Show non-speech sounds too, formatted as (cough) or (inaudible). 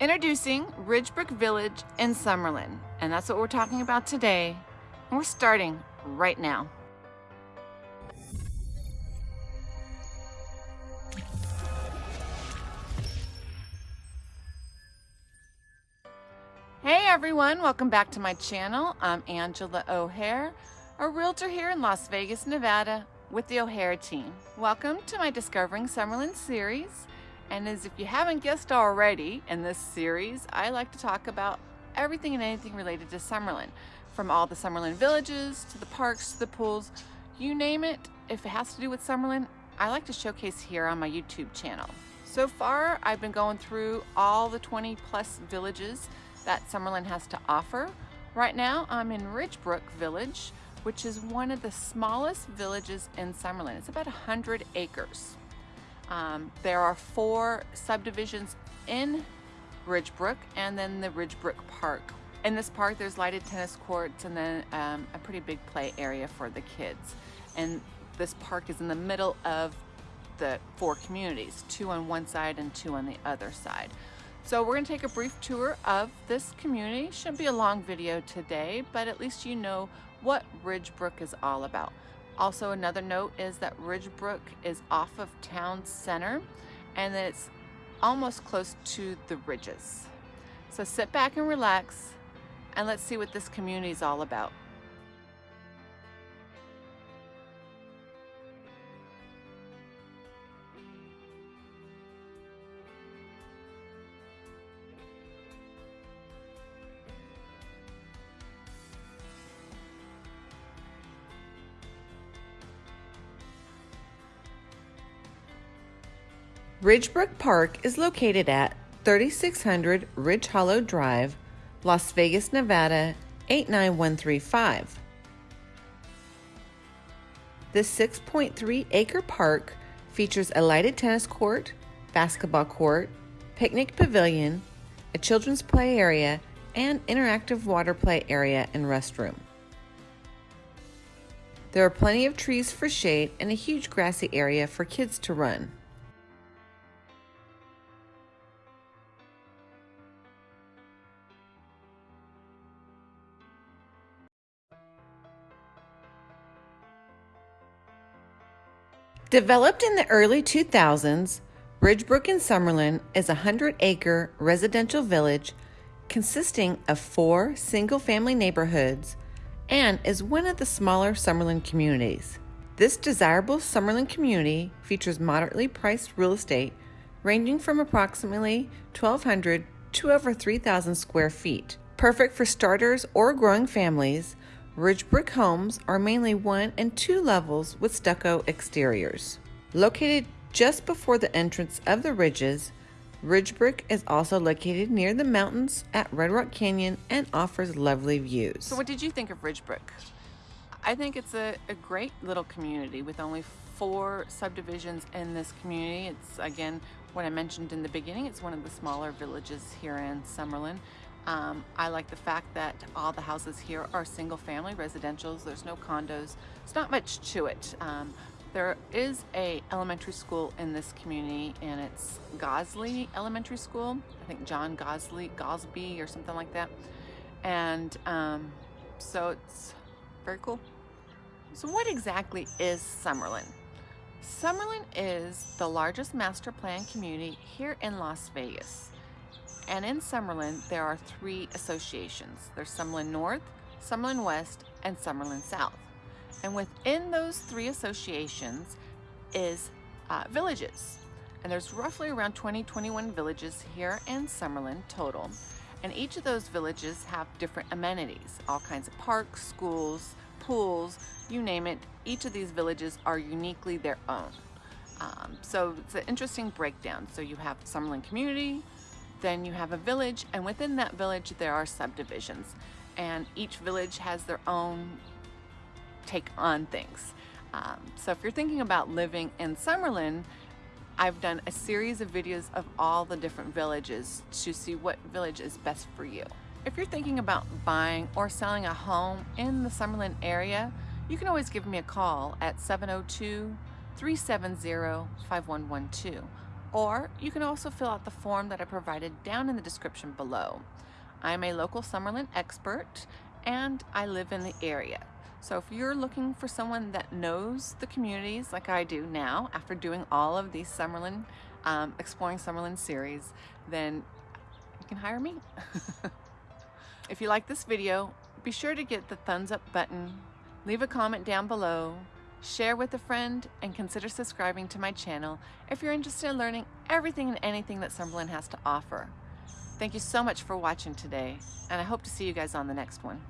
Introducing Ridgebrook Village in Summerlin, and that's what we're talking about today. And we're starting right now. Hey everyone, welcome back to my channel. I'm Angela O'Hare, a realtor here in Las Vegas, Nevada with the O'Hare team. Welcome to my Discovering Summerlin series. And as if you haven't guessed already in this series, I like to talk about everything and anything related to Summerlin. From all the Summerlin villages, to the parks, to the pools, you name it. If it has to do with Summerlin, I like to showcase here on my YouTube channel. So far, I've been going through all the 20 plus villages that Summerlin has to offer. Right now, I'm in Ridgebrook Village, which is one of the smallest villages in Summerlin. It's about 100 acres. Um, there are four subdivisions in Ridgebrook and then the Ridgebrook Park. In this park, there's lighted tennis courts and then um, a pretty big play area for the kids. And this park is in the middle of the four communities, two on one side and two on the other side. So we're gonna take a brief tour of this community. Shouldn't be a long video today, but at least you know what Ridgebrook is all about. Also another note is that Ridgebrook is off of town center and that it's almost close to the ridges. So sit back and relax and let's see what this community is all about. Ridgebrook Park is located at 3600 Ridge Hollow Drive, Las Vegas, Nevada 89135. This 6.3 acre park features a lighted tennis court, basketball court, picnic pavilion, a children's play area, and interactive water play area and restroom. There are plenty of trees for shade and a huge grassy area for kids to run. Developed in the early 2000s, Ridgebrook in Summerlin is a 100 acre residential village consisting of four single family neighborhoods and is one of the smaller Summerlin communities. This desirable Summerlin community features moderately priced real estate ranging from approximately 1,200 to over 3,000 square feet. Perfect for starters or growing families, Ridgebrook homes are mainly one and two levels with stucco exteriors. Located just before the entrance of the ridges, Ridgebrook is also located near the mountains at Red Rock Canyon and offers lovely views. So what did you think of Ridgebrook? I think it's a, a great little community with only four subdivisions in this community. It's again, what I mentioned in the beginning, it's one of the smaller villages here in Summerlin. Um, I like the fact that all the houses here are single family residentials. There's no condos. It's not much to it. Um, there is a elementary school in this community and it's Gosley Elementary School. I think John Gosley, Gosby or something like that. And um, so it's very cool. So what exactly is Summerlin? Summerlin is the largest master plan community here in Las Vegas. And in Summerlin, there are three associations. There's Summerlin North, Summerlin West, and Summerlin South. And within those three associations is uh, villages. And there's roughly around 20, 21 villages here in Summerlin total. And each of those villages have different amenities, all kinds of parks, schools, pools, you name it. Each of these villages are uniquely their own. Um, so it's an interesting breakdown. So you have Summerlin Community, then you have a village, and within that village there are subdivisions. And each village has their own take on things. Um, so if you're thinking about living in Summerlin, I've done a series of videos of all the different villages to see what village is best for you. If you're thinking about buying or selling a home in the Summerlin area, you can always give me a call at 702 370 5112 or you can also fill out the form that I provided down in the description below. I'm a local Summerlin expert and I live in the area. So if you're looking for someone that knows the communities like I do now after doing all of these Summerlin, um, Exploring Summerlin series, then you can hire me. (laughs) if you like this video, be sure to get the thumbs up button, leave a comment down below, share with a friend, and consider subscribing to my channel if you're interested in learning everything and anything that Summerlin has to offer. Thank you so much for watching today, and I hope to see you guys on the next one.